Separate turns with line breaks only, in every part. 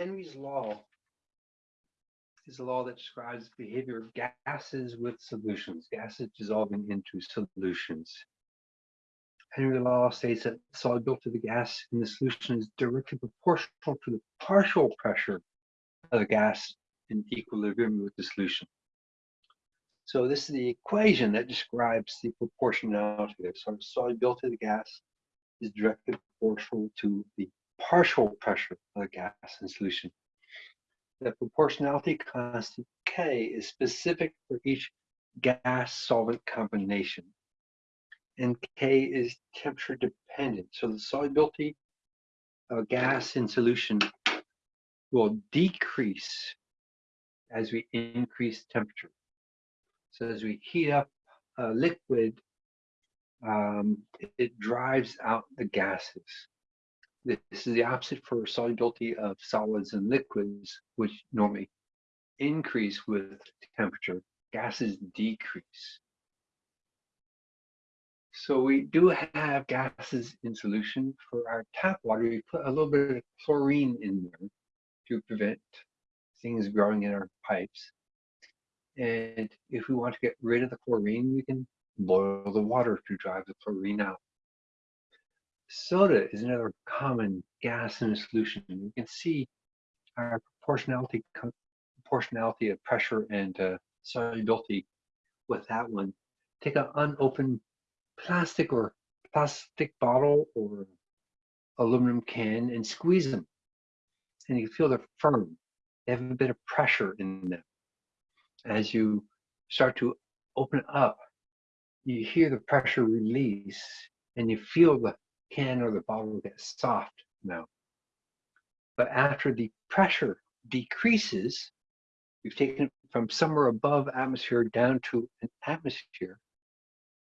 Henry's law is a law that describes the behavior of gases with solutions, gases dissolving into solutions. Henry's law states that the solubility of the gas in the solution is directly proportional to the partial pressure of the gas in equilibrium with the solution. So this is the equation that describes the proportionality. So the solubility of the gas is directly proportional to the partial pressure of the gas in solution. The proportionality constant K is specific for each gas solvent combination. And K is temperature dependent. So the solubility of a gas in solution will decrease as we increase temperature. So as we heat up a liquid, um, it drives out the gases. This is the opposite for solubility of solids and liquids, which normally increase with temperature. Gases decrease. So we do have gases in solution. For our tap water, we put a little bit of chlorine in there to prevent things growing in our pipes. And if we want to get rid of the chlorine, we can boil the water to drive the chlorine out. Soda is another common gas in a solution. You can see our proportionality proportionality of pressure and uh, solubility with that one. Take an unopened plastic or plastic bottle or aluminum can and squeeze them. And you feel they're firm. They have a bit of pressure in them. As you start to open up, you hear the pressure release and you feel the can or the bottle get soft now. But after the pressure decreases, you've taken it from somewhere above atmosphere down to an atmosphere.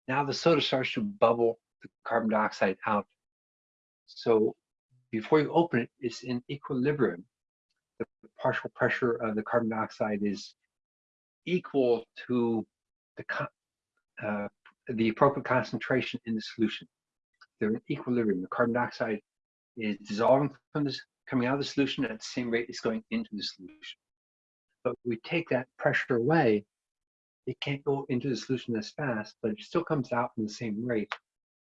Now the soda starts to bubble the carbon dioxide out. So before you open it, it's in equilibrium. The partial pressure of the carbon dioxide is equal to the, uh, the appropriate concentration in the solution they're in equilibrium. The carbon dioxide is dissolving from this, coming out of the solution at the same rate it's going into the solution. But we take that pressure away, it can't go into the solution as fast, but it still comes out in the same rate.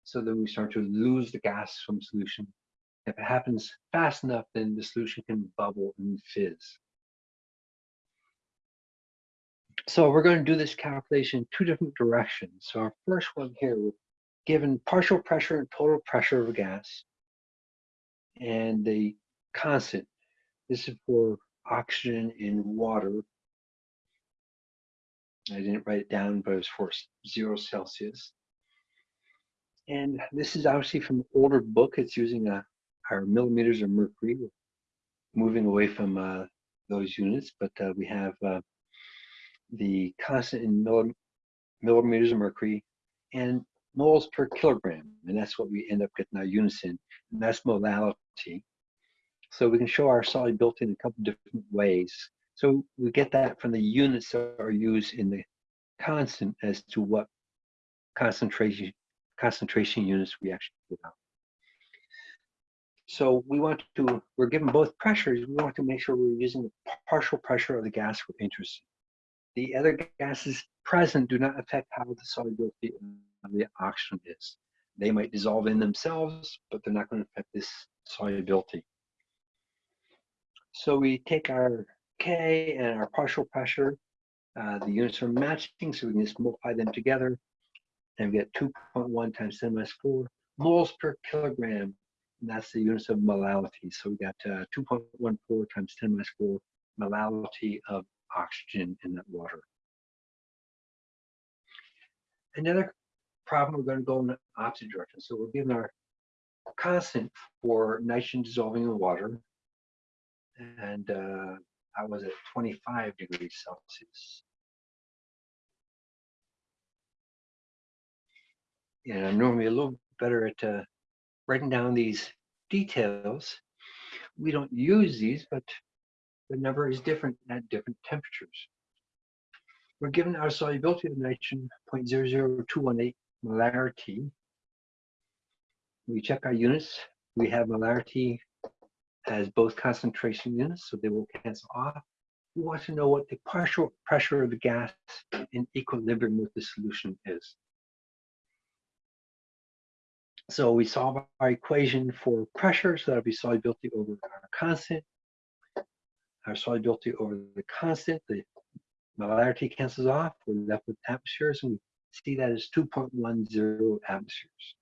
So then we start to lose the gas from solution. If it happens fast enough, then the solution can bubble and fizz. So we're going to do this calculation in two different directions. So our first one here, given partial pressure and total pressure of a gas and the constant. This is for oxygen in water. I didn't write it down, but it's for zero Celsius. And this is obviously from an older book. It's using a, uh, our millimeters of mercury, moving away from uh, those units, but uh, we have uh, the constant in millimeters of mercury. And moles per kilogram, and that's what we end up getting our units in, and that's molality. So we can show our solubility in a couple different ways. So we get that from the units that are used in the constant as to what concentration concentration units we actually get out. So we want to, we're given both pressures, we want to make sure we're using the partial pressure of the gas we're interested in. The other gases present do not affect how the solubility the oxygen is. They might dissolve in themselves, but they're not going to affect this solubility. So we take our K and our partial pressure. Uh, the units are matching, so we can just multiply them together. And we get 2.1 times 10 minus 4 moles per kilogram. And that's the units of molality. So we got uh, 2.14 times 10 minus 4 molality of oxygen in that water. Another problem, we're going to go in the opposite direction. So we're given our constant for nitrogen dissolving in water, and uh, was at 25 degrees Celsius. And I'm normally a little better at uh, writing down these details. We don't use these, but the number is different at different temperatures. We're given our solubility of nitrogen 0.00218 molarity. We check our units. We have molarity as both concentration units, so they will cancel off. We want to know what the partial pressure of the gas in equilibrium with the solution is. So we solve our equation for pressure, so that'll be solubility over our constant. Our solubility over the constant, the molarity cancels off, we're left with atmospheres, and we see that as 2.10 atmospheres.